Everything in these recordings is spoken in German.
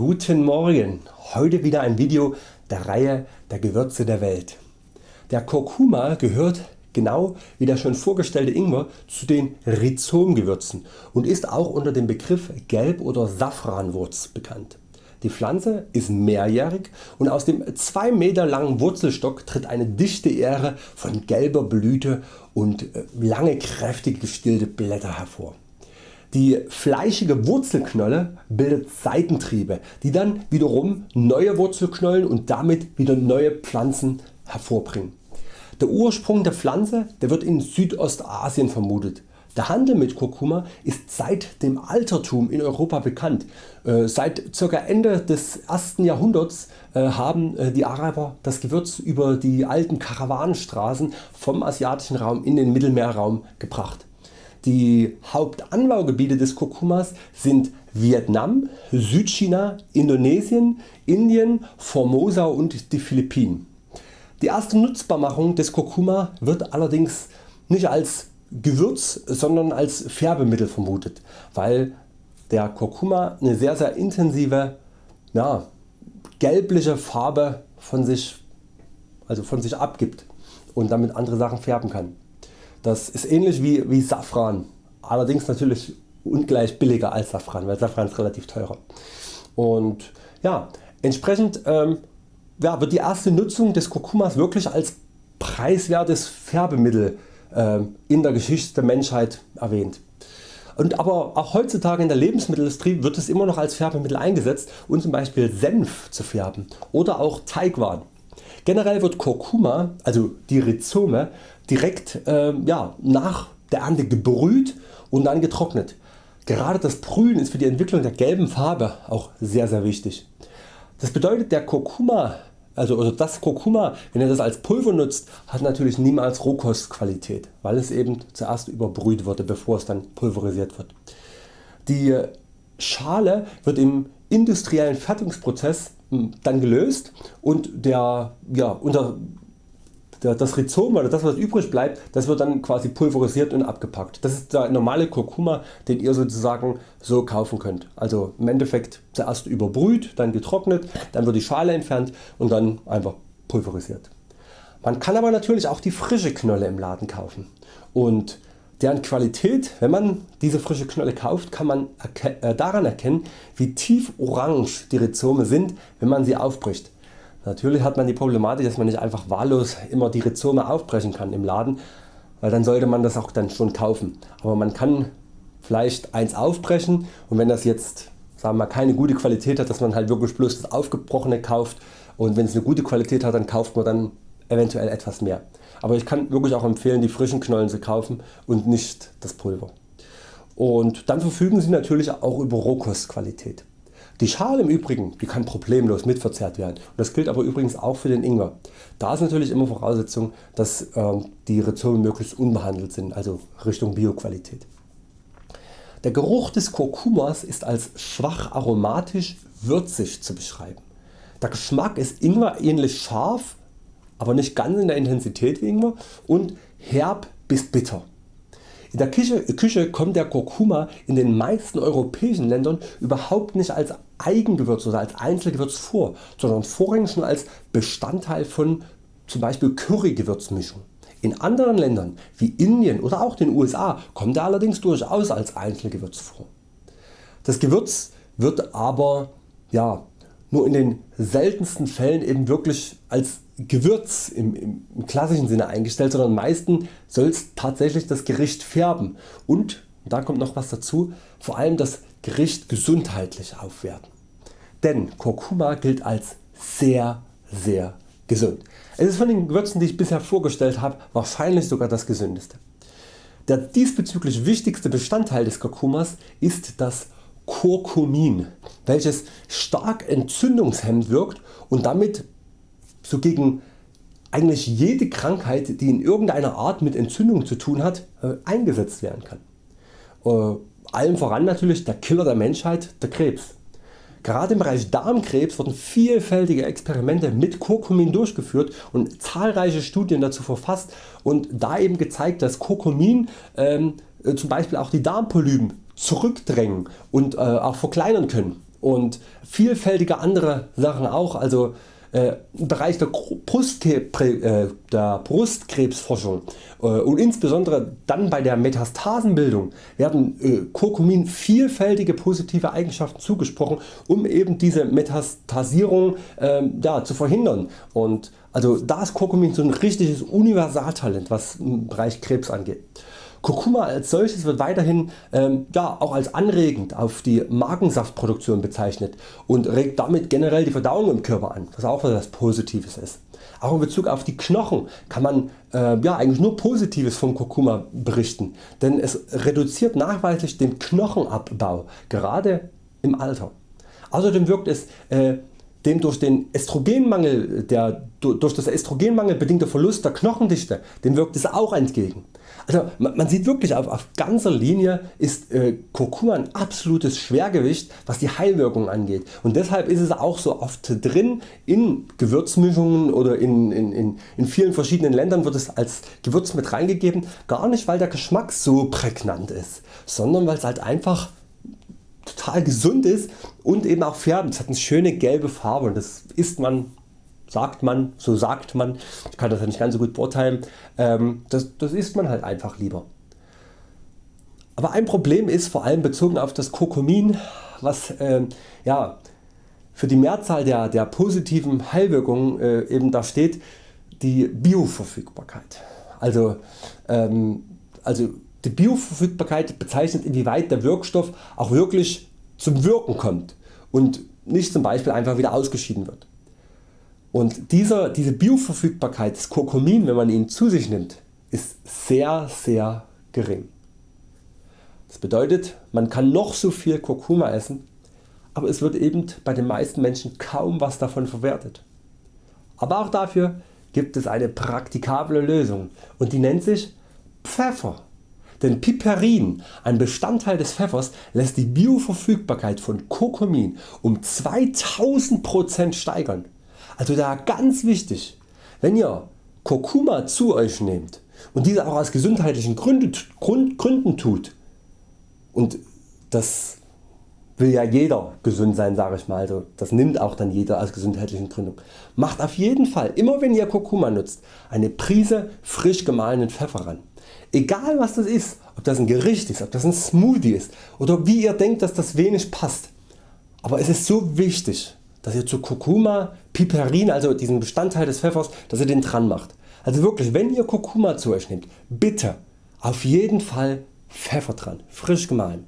Guten Morgen, heute wieder ein Video der Reihe der Gewürze der Welt. Der Kurkuma gehört genau wie der schon vorgestellte Ingwer zu den Rhizomgewürzen und ist auch unter dem Begriff Gelb- oder Safranwurz bekannt. Die Pflanze ist mehrjährig und aus dem 2 Meter langen Wurzelstock tritt eine dichte Ähre von gelber Blüte und äh, lange kräftig gestillte Blätter hervor. Die fleischige Wurzelknolle bildet Seitentriebe, die dann wiederum neue Wurzelknollen und damit wieder neue Pflanzen hervorbringen. Der Ursprung der Pflanze der wird in Südostasien vermutet. Der Handel mit Kurkuma ist seit dem Altertum in Europa bekannt. Äh, seit ca. Ende des 1. Jahrhunderts äh, haben äh, die Araber das Gewürz über die alten Karawanenstraßen vom asiatischen Raum in den Mittelmeerraum gebracht. Die Hauptanbaugebiete des Kurkumas sind Vietnam, Südchina, Indonesien, Indien, Formosa und die Philippinen. Die erste Nutzbarmachung des Kurkuma wird allerdings nicht als Gewürz, sondern als Färbemittel vermutet, weil der Kurkuma eine sehr sehr intensive ja, gelbliche Farbe von sich, also von sich abgibt und damit andere Sachen färben kann. Das ist ähnlich wie, wie Safran, allerdings natürlich ungleich billiger als Safran, weil Safran ist relativ teurer. Und ja, entsprechend ähm, ja, wird die erste Nutzung des Kurkumas wirklich als preiswertes Färbemittel äh, in der Geschichte der Menschheit erwähnt. Und aber auch heutzutage in der Lebensmittelindustrie wird es immer noch als Färbemittel eingesetzt um zum Beispiel Senf zu färben oder auch Teigwaren. Generell wird Kurkuma, also die Rhizome, direkt äh, ja, nach der Ernte gebrüht und dann getrocknet. Gerade das Brühen ist für die Entwicklung der gelben Farbe auch sehr sehr wichtig. Das bedeutet der Kurkuma also, also das Kurkuma, wenn ihr das als Pulver nutzt, hat natürlich niemals Rohkostqualität, weil es eben zuerst überbrüht wurde, bevor es dann pulverisiert wird. Die Schale wird im industriellen Fertigungsprozess hm, dann gelöst und der, ja, unter das Rhizom oder das was übrig bleibt, das wird dann quasi pulverisiert und abgepackt. Das ist der normale Kurkuma den ihr sozusagen so kaufen könnt. Also im Endeffekt zuerst überbrüht, dann getrocknet, dann wird die Schale entfernt und dann einfach pulverisiert. Man kann aber natürlich auch die frische Knolle im Laden kaufen und deren Qualität, wenn man diese frische Knolle kauft, kann man äh, daran erkennen wie tief orange die Rhizome sind wenn man sie aufbricht. Natürlich hat man die Problematik dass man nicht einfach wahllos immer die Rhizome aufbrechen kann im Laden, weil dann sollte man das auch dann schon kaufen. Aber man kann vielleicht eins aufbrechen und wenn das jetzt sagen wir keine gute Qualität hat, dass man halt wirklich bloß das aufgebrochene kauft und wenn es eine gute Qualität hat, dann kauft man dann eventuell etwas mehr. Aber ich kann wirklich auch empfehlen die frischen Knollen zu kaufen und nicht das Pulver. Und dann verfügen Sie natürlich auch über Rohkostqualität. Die Schale im Übrigen die kann problemlos mitverzehrt werden und das gilt aber übrigens auch für den Ingwer. Da ist natürlich immer Voraussetzung dass äh, die Rhizome möglichst unbehandelt sind, also Richtung Bioqualität. Der Geruch des Kurkumas ist als schwach aromatisch würzig zu beschreiben. Der Geschmack ist Ingwer ähnlich scharf, aber nicht ganz in der Intensität wie Ingwer und herb bis bitter. In der Küche, Küche kommt der Kurkuma in den meisten europäischen Ländern überhaupt nicht als Eigengewürz oder als Einzelgewürz vor, sondern vorrangig schon als Bestandteil von zum Beispiel Currygewürzmischung. In anderen Ländern wie Indien oder auch den USA kommt er allerdings durchaus als Einzelgewürz vor. Das Gewürz wird aber ja, nur in den seltensten Fällen eben wirklich als Gewürz im, im, klassischen Sinne eingestellt, sondern meistens soll es tatsächlich das Gericht färben und da kommt noch was dazu, vor allem das Gericht gesundheitlich aufwerten. Denn Kurkuma gilt als sehr sehr gesund. Es ist von den Gewürzen die ich bisher vorgestellt habe wahrscheinlich sogar das gesündeste. Der diesbezüglich wichtigste Bestandteil des Kurkumas ist das Kurkumin, welches stark entzündungshemmend wirkt und damit so gegen eigentlich jede Krankheit die in irgendeiner Art mit Entzündung zu tun hat äh, eingesetzt werden kann. Äh, allem voran natürlich der Killer der Menschheit, der Krebs. Gerade im Bereich Darmkrebs wurden vielfältige Experimente mit Kurkumin durchgeführt und zahlreiche Studien dazu verfasst und da eben gezeigt dass Kurkumin ähm, äh, zum Beispiel auch die Darmpolypen zurückdrängen und äh, auch verkleinern können und vielfältige andere Sachen auch. Also äh, im Bereich der, äh, der Brustkrebsforschung äh, und insbesondere dann bei der Metastasenbildung werden Curcumin vielfältige positive Eigenschaften zugesprochen um eben diese Metastasierung ähm, ja, zu verhindern. Und also da ist Curcumin so ein richtiges Universaltalent was im Bereich Krebs angeht. Kurkuma als solches wird weiterhin ähm, ja, auch als anregend auf die Magensaftproduktion bezeichnet und regt damit generell die Verdauung im Körper an, was auch etwas Positives ist. Auch in Bezug auf die Knochen kann man äh, ja, eigentlich nur Positives vom Kurkuma berichten, denn es reduziert nachweislich den Knochenabbau, gerade im Alter. Außerdem wirkt es äh, dem durch den Östrogenmangel, der durch das Östrogenmangel bedingte Verlust der Knochendichte, dem wirkt es auch entgegen. Also man sieht wirklich auf, auf ganzer Linie ist äh, Kurkuma ein absolutes Schwergewicht was die Heilwirkung angeht und deshalb ist es auch so oft drin in Gewürzmischungen oder in, in, in, in vielen verschiedenen Ländern wird es als Gewürz mit reingegeben, gar nicht weil der Geschmack so prägnant ist, sondern weil es halt einfach total gesund ist und eben auch färbt. Es hat eine schöne gelbe Farbe und das isst man sagt man, so sagt man, ich kann das ja nicht ganz so gut beurteilen, ähm, das, das isst man halt einfach lieber. Aber ein Problem ist vor allem bezogen auf das Kurkumin, was äh, ja, für die Mehrzahl der, der positiven Heilwirkungen äh, eben da steht, die Bioverfügbarkeit. Also, ähm, also die Bioverfügbarkeit bezeichnet inwieweit der Wirkstoff auch wirklich zum Wirken kommt und nicht zum Beispiel einfach wieder ausgeschieden wird. Und dieser, diese Bioverfügbarkeit des Kurkumin, wenn man ihn zu sich nimmt, ist sehr sehr gering. Das bedeutet man kann noch so viel Kurkuma essen, aber es wird eben bei den meisten Menschen kaum was davon verwertet. Aber auch dafür gibt es eine praktikable Lösung und die nennt sich Pfeffer. Denn Piperin, ein Bestandteil des Pfeffers, lässt die Bioverfügbarkeit von Kurkumin um 2000% steigern. Also da ganz wichtig, wenn ihr Kurkuma zu Euch nehmt und diese auch aus gesundheitlichen Gründen, tut und das will ja jeder gesund sein sage ich mal, also das nimmt auch dann jeder aus gesundheitlichen Gründen. Macht auf jeden Fall immer wenn ihr Kurkuma nutzt eine Prise frisch gemahlenen Pfeffer ran. Egal was das ist, ob das ein Gericht ist, ob das ein Smoothie ist oder wie ihr denkt dass das wenig passt. Aber es ist so wichtig dass ihr zu Kurkuma Piperin, also diesen Bestandteil des Pfeffers, dass ihr den dran macht. Also wirklich wenn ihr Kurkuma zu Euch nehmt, bitte auf jeden Fall Pfeffer dran, frisch gemahlen.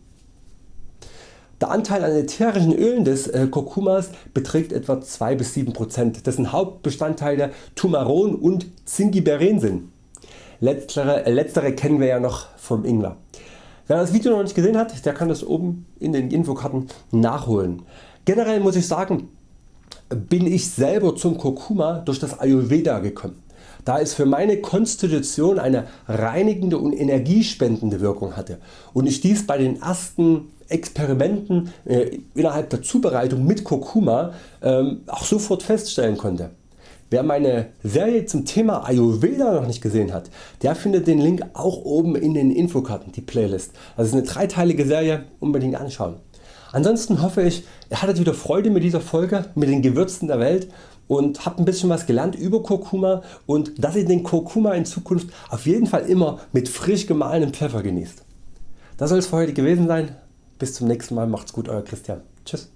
Der Anteil an ätherischen Ölen des äh, Kurkumas beträgt etwa 2-7%, dessen Hauptbestandteile Tumaron und Zingiberen sind. Letztere, äh, letztere kennen wir ja noch vom Ingwer. Wer das Video noch nicht gesehen hat, der kann das oben in den Infokarten nachholen. Generell muss ich sagen, bin ich selber zum Kurkuma durch das Ayurveda gekommen, da es für meine Konstitution eine reinigende und energiespendende Wirkung hatte und ich dies bei den ersten Experimenten äh, innerhalb der Zubereitung mit Kurkuma äh, auch sofort feststellen konnte. Wer meine Serie zum Thema Ayurveda noch nicht gesehen hat, der findet den Link auch oben in den Infokarten, die Playlist. Das ist eine dreiteilige Serie, unbedingt anschauen. Ansonsten hoffe ich ihr hattet wieder Freude mit dieser Folge mit den Gewürzen der Welt und habt ein bisschen was gelernt über Kurkuma und dass ihr den Kurkuma in Zukunft auf jeden Fall immer mit frisch gemahlenem Pfeffer genießt. Das soll es für heute gewesen sein. Bis zum nächsten Mal. Macht's gut Euer Christian. Tschüss.